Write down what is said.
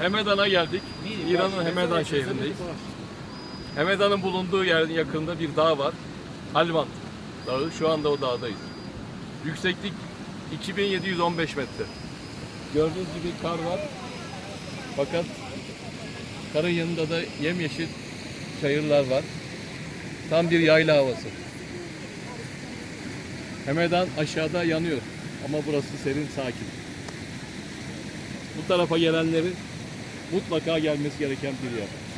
Hemedan'a geldik. İran'ın Hemedan şehrindeyiz. Hemedan'ın bulunduğu yerin yakında bir dağ var. Halvan Dağı. Şu anda o dağdayız. Yükseklik 2715 metre. Gördüğünüz gibi kar var. Fakat karın yanında da yemyeşil çayırlar var. Tam bir yayla havası. Hemedan aşağıda yanıyor. Ama burası serin, sakin. Bu tarafa gelenlerin mutlaka gelmesi gereken bir yer.